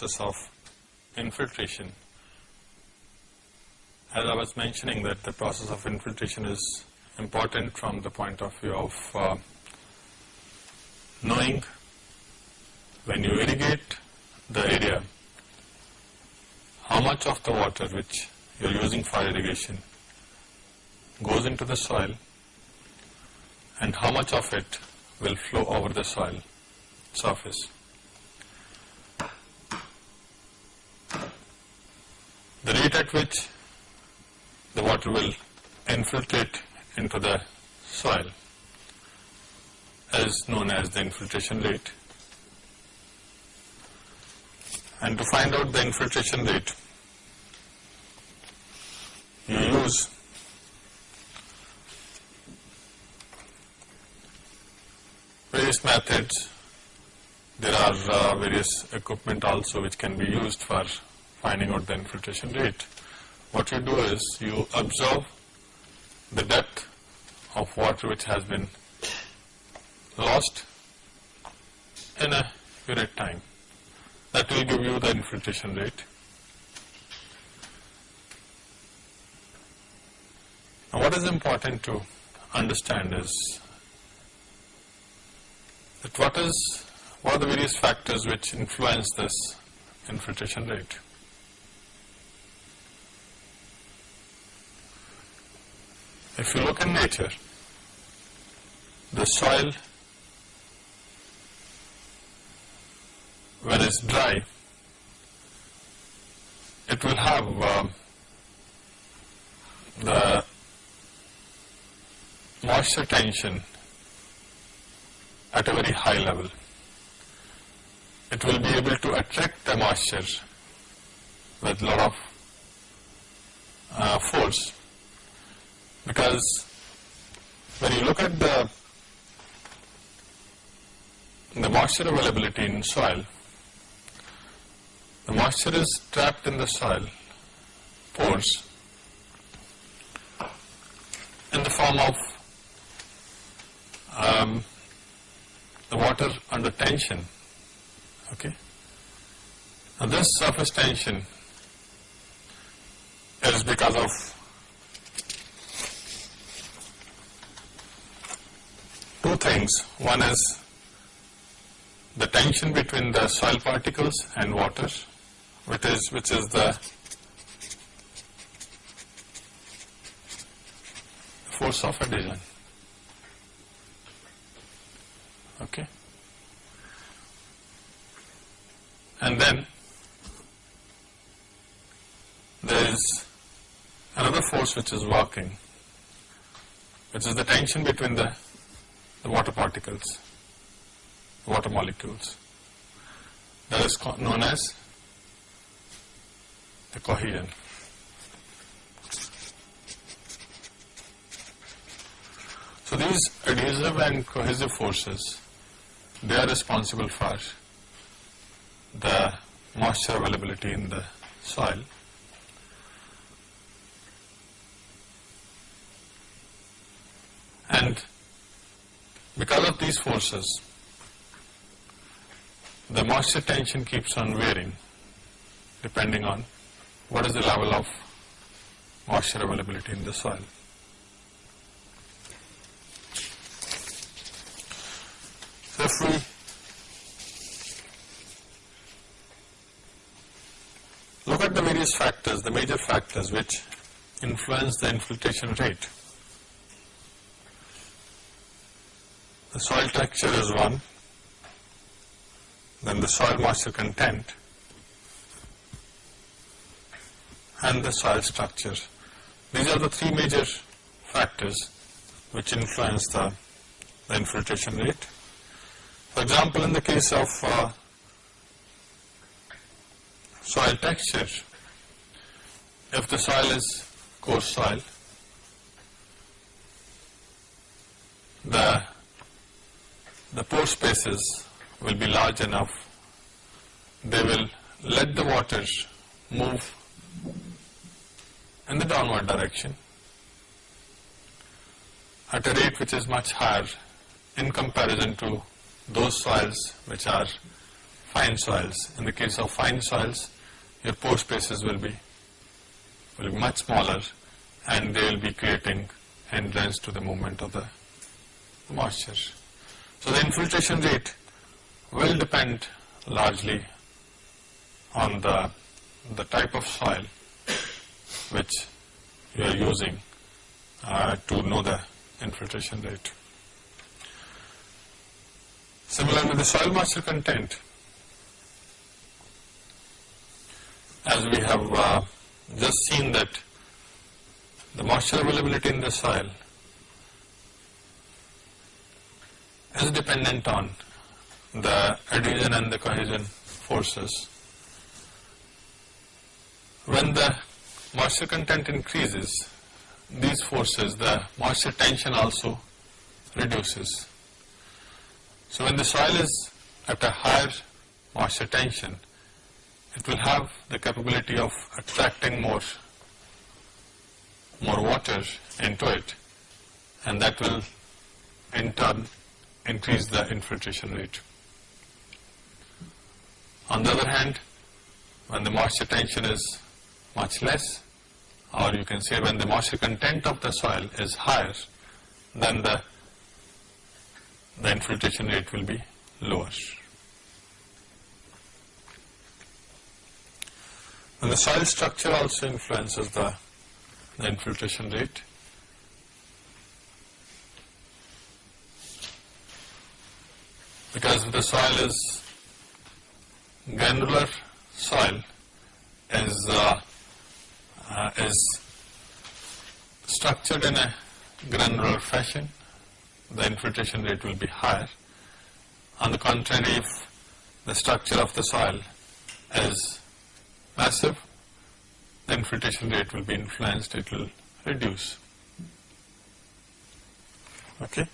process of infiltration. As I was mentioning that the process of infiltration is important from the point of view of uh, knowing when you irrigate the area, how much of the water which you are using for irrigation goes into the soil and how much of it will flow over the soil surface. The rate at which the water will infiltrate into the soil is known as the infiltration rate. And to find out the infiltration rate, you use various methods. There are uh, various equipment also which can be used for finding out the infiltration rate. What you do is you observe the depth of water which has been lost in a unit time. That will give you the infiltration rate. Now what is important to understand is that what is what are the various factors which influence this infiltration rate. If you look in nature, the soil when it's dry, it will have um, the moisture tension at a very high level. It will be able to attract the moisture with lot of uh, force because when you look at the the moisture availability in soil, the moisture is trapped in the soil pores in the form of um, the water under tension. Okay. Now this surface tension is because of things. One is the tension between the soil particles and water, which is which is the force of adhesion. Okay. And then there is another force which is working, which is the tension between the, the water particles, the water molecules. That is known as the cohesion. So these adhesive and cohesive forces they are responsible for the moisture availability in the soil. And because of these forces, the moisture tension keeps on varying depending on what is the level of moisture availability in the soil. So if we look at the various factors, the major factors which influence the infiltration rate, the soil texture is one, then the soil moisture content and the soil structure. These are the three major factors which influence the, the infiltration rate. For example, in the case of uh, soil texture, if the soil is coarse soil, the, the pore spaces will be large enough, they will let the water move in the downward direction at a rate which is much higher in comparison to those soils which are fine soils. In the case of fine soils, your pore spaces will be, will be much smaller and they will be creating hindrance to the movement of the moisture. So the infiltration rate will depend largely on the, the type of soil which you are using uh, to know the infiltration rate. Similarly, the soil moisture content, as we have uh, just seen that the moisture availability in the soil is dependent on the adhesion and the cohesion forces. When the moisture content increases, these forces, the moisture tension also reduces. So when the soil is at a higher moisture tension, it will have the capability of attracting more, more water into it and that will in turn increase the infiltration rate. On the other hand, when the moisture tension is much less, or you can say when the moisture content of the soil is higher, then the, the infiltration rate will be lower. And the soil structure also influences the, the infiltration rate. Because the soil is granular soil is uh, uh, is structured in a granular fashion, the infiltration rate will be higher. On the contrary, if the structure of the soil is massive, the infiltration rate will be influenced, it will reduce. Okay?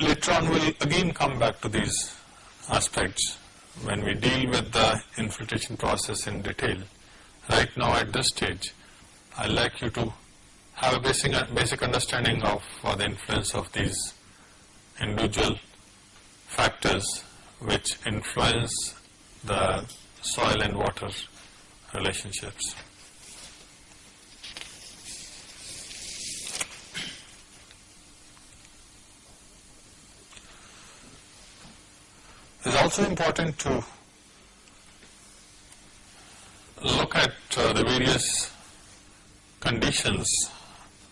Later on we'll again come back to these aspects when we deal with the infiltration process in detail. Right now at this stage, I'd like you to have a basic, basic understanding of the influence of these individual factors which influence the soil and water relationships. Also important to look at uh, the various conditions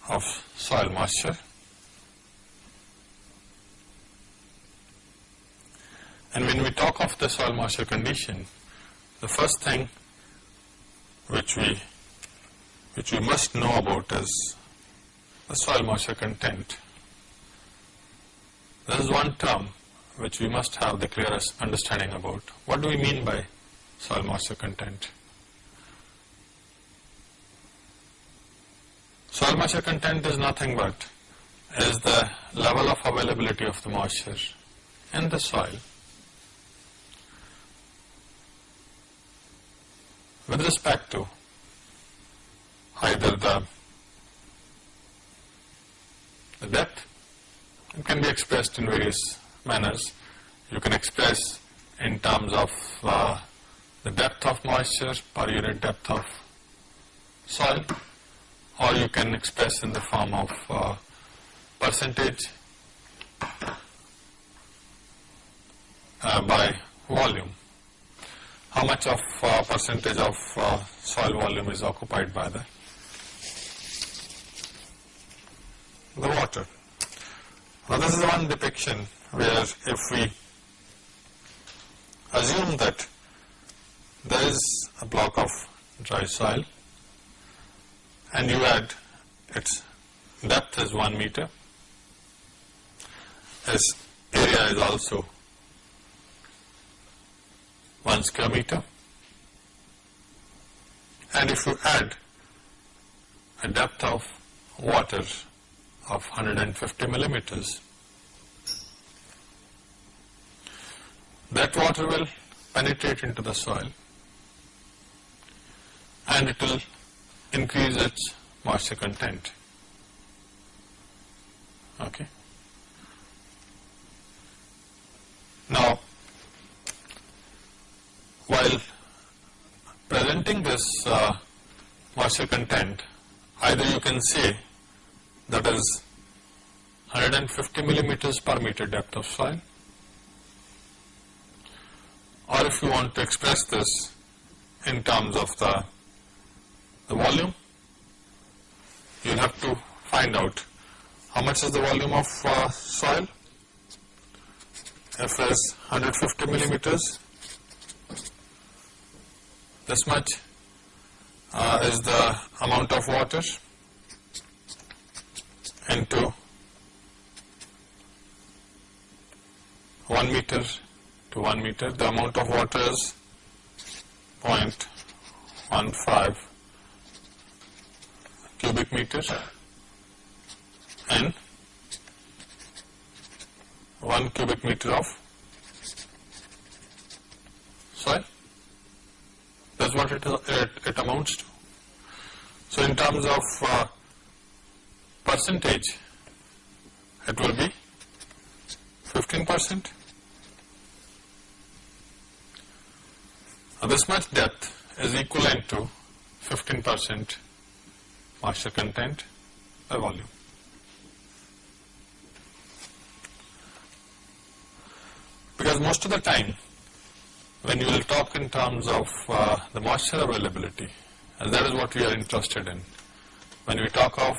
of soil moisture and when we talk of the soil moisture condition the first thing which we which we must know about is the soil moisture content. There is one term which we must have the clearest understanding about. What do we mean by soil moisture content? Soil moisture content is nothing but is the level of availability of the moisture in the soil with respect to either the, the depth, it can be expressed in various manners. You can express in terms of uh, the depth of moisture per unit depth of soil or you can express in the form of uh, percentage uh, by volume. How much of uh, percentage of uh, soil volume is occupied by the, the water. Now this is one depiction where if we assume that there is a block of dry soil and you add its depth is 1 meter, its area is also 1 square meter. And if you add a depth of water of 150 millimeters that water will penetrate into the soil and it will increase its moisture content. Okay. Now, while presenting this uh, moisture content, either you can say that is 150 millimeters per meter depth of soil or if you want to express this in terms of the, the volume, you will have to find out how much is the volume of uh, soil. F is 150 millimeters. This much uh, is the amount of water into 1 meter to 1 meter. The amount of water is 0.15 cubic meters and 1 cubic meter of soil. That's what it, it, it amounts to. So, in terms of uh, percentage, it will be 15 percent. This much depth is equivalent to 15 percent moisture content by volume. Because most of the time when you will talk in terms of uh, the moisture availability and that is what we are interested in. When we talk of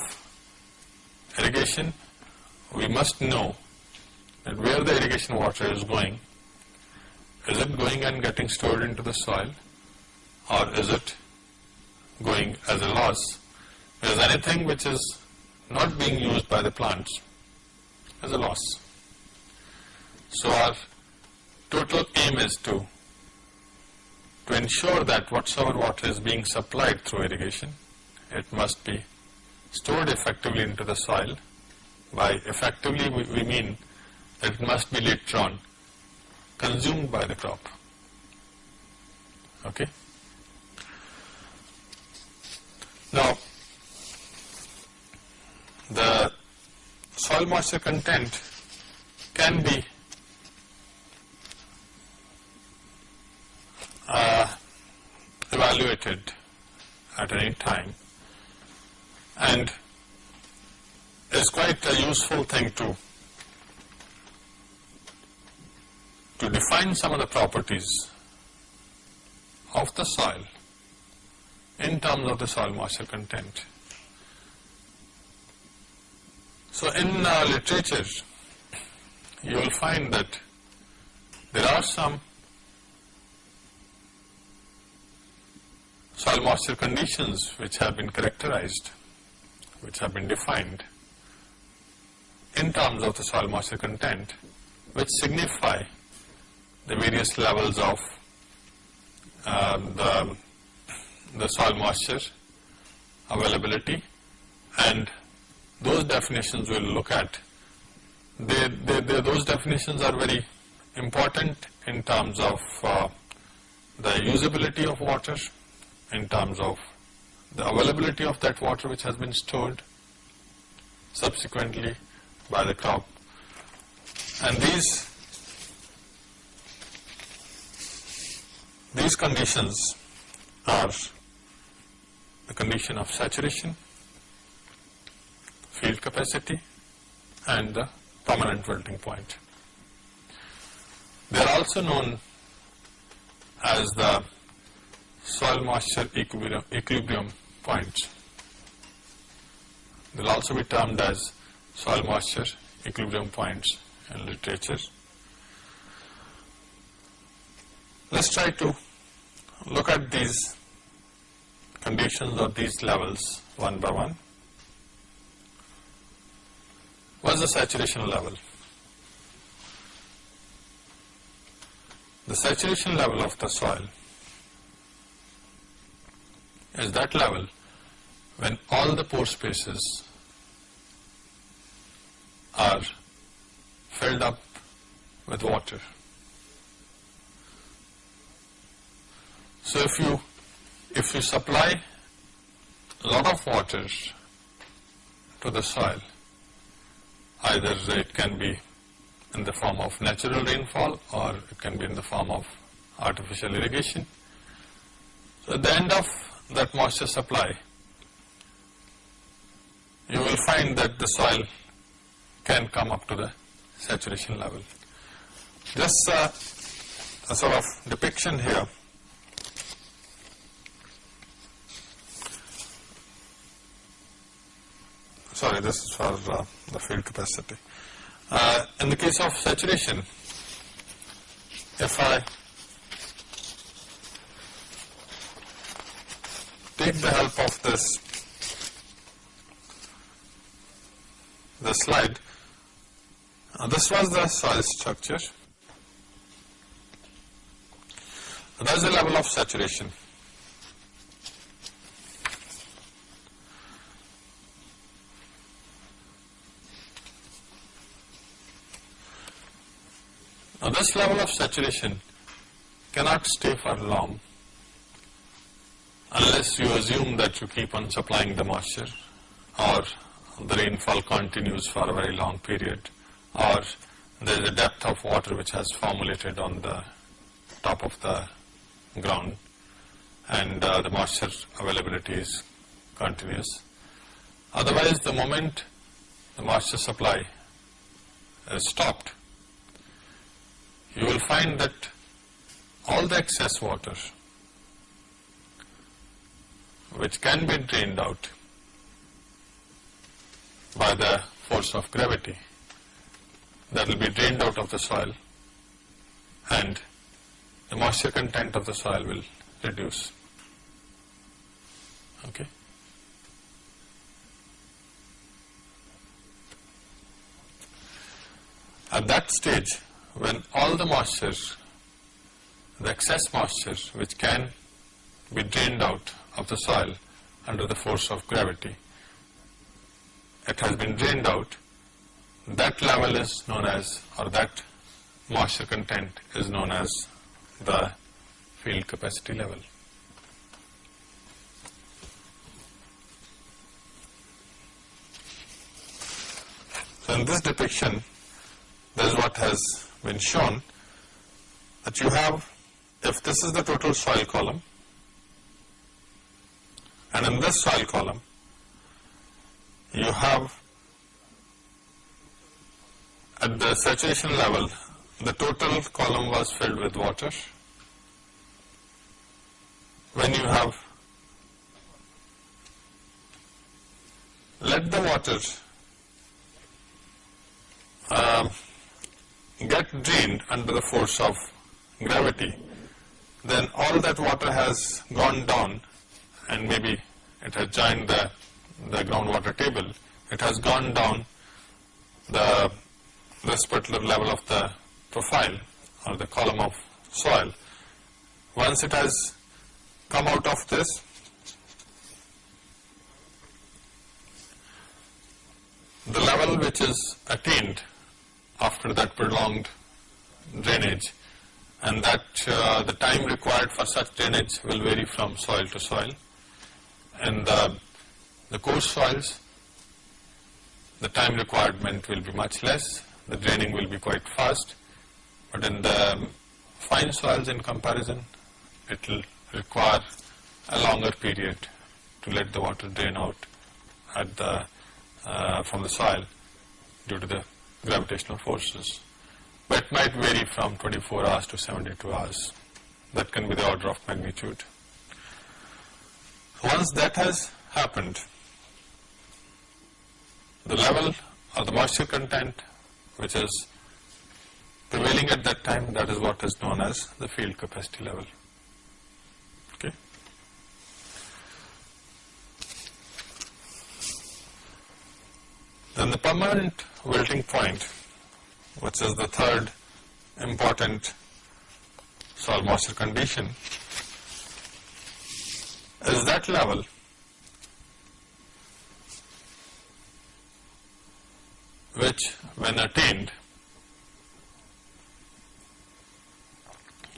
irrigation, we must know that where the irrigation water is going is it going and getting stored into the soil or is it going as a loss? Because anything which is not being used by the plants is a loss. So our total aim is to to ensure that whatsoever water is being supplied through irrigation, it must be stored effectively into the soil. By effectively we, we mean that it must be later on consumed by the crop. Okay. Now, the soil moisture content can be uh, evaluated at any time and is quite a useful thing to to define some of the properties of the soil in terms of the soil moisture content. So, in uh, literature you will find that there are some soil moisture conditions which have been characterized, which have been defined in terms of the soil moisture content which signify the various levels of uh, the, the soil moisture availability and those definitions we will look at. They, they, they, those definitions are very important in terms of uh, the usability of water, in terms of the availability of that water which has been stored subsequently by the crop. And these These conditions are the condition of saturation, field capacity and the permanent wilting point. They are also known as the soil moisture equilibrium, equilibrium points. They will also be termed as soil moisture equilibrium points in literature. Let us try to look at these conditions or these levels one by one. What is the saturation level? The saturation level of the soil is that level when all the pore spaces are filled up with water. So if you if you supply a lot of water to the soil either it can be in the form of natural rainfall or it can be in the form of artificial irrigation. So at the end of that moisture supply, you will find that the soil can come up to the saturation level. Just uh, a sort of depiction here. Sorry, this is for uh, the field capacity. Uh, in the case of saturation, if I take the help of this the slide, uh, this was the soil structure. That is the level of saturation. This level of saturation cannot stay for long unless you assume that you keep on supplying the moisture or the rainfall continues for a very long period or there is a depth of water which has formulated on the top of the ground and uh, the moisture availability is continuous. Otherwise, the moment the moisture supply is stopped, you will find that all the excess water which can be drained out by the force of gravity that will be drained out of the soil and the moisture content of the soil will reduce. Okay. At that stage, when all the moisture, the excess moisture which can be drained out of the soil under the force of gravity, it has been drained out, that level is known as, or that moisture content is known as the field capacity level. So in this depiction, this is what has been shown that you have, if this is the total soil column, and in this soil column, you have at the saturation level, the total column was filled with water. When you have let the water uh, get drained under the force of gravity, then all that water has gone down and maybe it has joined the, the groundwater table, it has gone down the this particular level of the profile or the column of soil. Once it has come out of this, the level which is attained after that prolonged drainage and that uh, the time required for such drainage will vary from soil to soil. And the, the coarse soils, the time requirement will be much less, the draining will be quite fast, but in the fine soils in comparison, it will require a longer period to let the water drain out at the, uh, from the soil due to the gravitational forces. But might vary from 24 hours to 72 hours. That can be the order of magnitude. Once that has happened, the level of the moisture content which is prevailing at that time, that is what is known as the field capacity level. Okay. Then the permanent wilting point, which is the third important soil moisture condition, is that level. Which when attained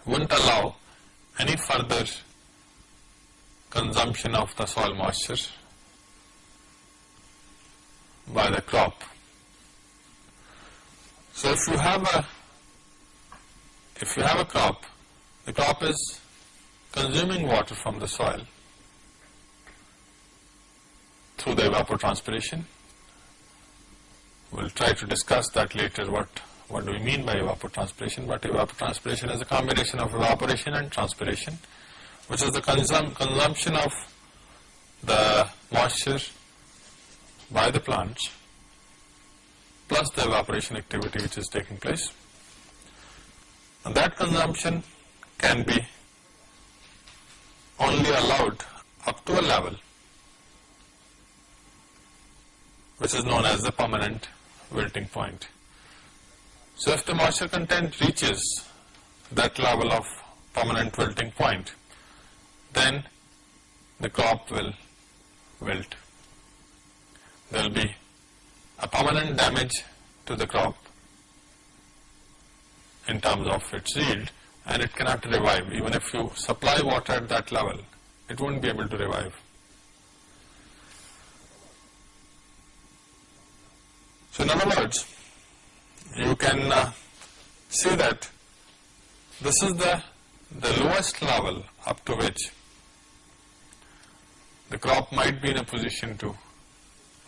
wouldn't allow any further consumption of the soil moisture by the crop So if you have a if you have a crop, the crop is consuming water from the soil through the evapotranspiration. We'll try to discuss that later what what do we mean by evapotranspiration, but evapotranspiration is a combination of evaporation and transpiration, which is the consum consumption of the moisture by the plants plus the evaporation activity which is taking place. And that consumption can be only allowed up to a level which is known as the permanent wilting point. So if the moisture content reaches that level of permanent wilting point, then the crop will wilt. There will be a permanent damage to the crop in terms of its yield and it cannot revive. Even if you supply water at that level, it won't be able to revive. So in other words, you can uh, see that this is the, the lowest level up to which the crop might be in a position to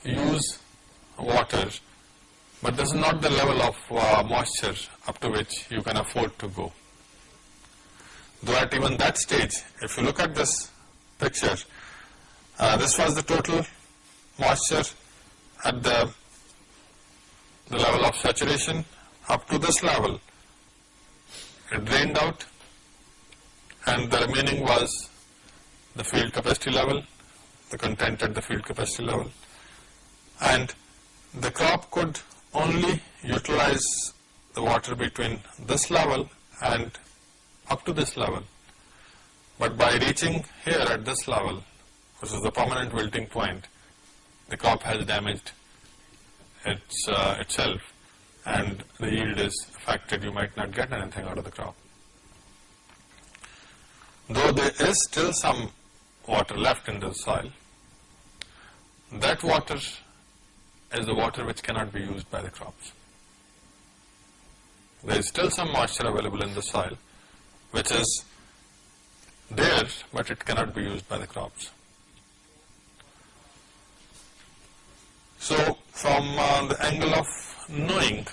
use water, but this is not the level of uh, moisture up to which you can afford to go. Though at even that stage, if you look at this picture, uh, this was the total moisture at the, the level of saturation up to this level. It drained out and the remaining was the field capacity level, the content at the field capacity level and the crop could only utilize the water between this level and up to this level. But by reaching here at this level, which is the permanent wilting point, the crop has damaged its, uh, itself and the yield is affected, you might not get anything out of the crop. Though there is still some water left in the soil, that water is the water which cannot be used by the crops. There is still some moisture available in the soil which is there but it cannot be used by the crops. So from uh, the angle of knowing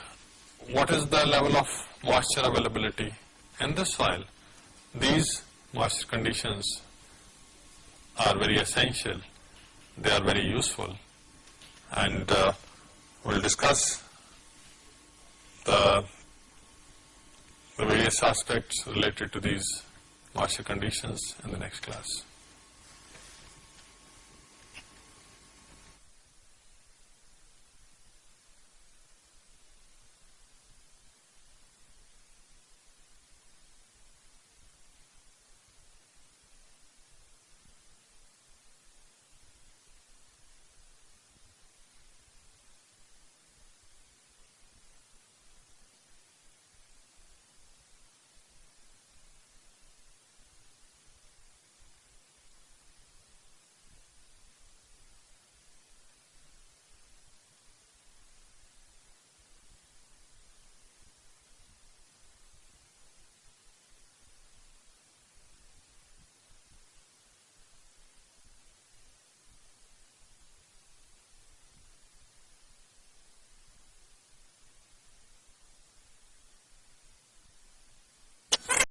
what is the level of moisture availability in the soil, these moisture conditions are very essential, they are very useful and uh, we'll discuss the, the various aspects related to these moisture conditions in the next class.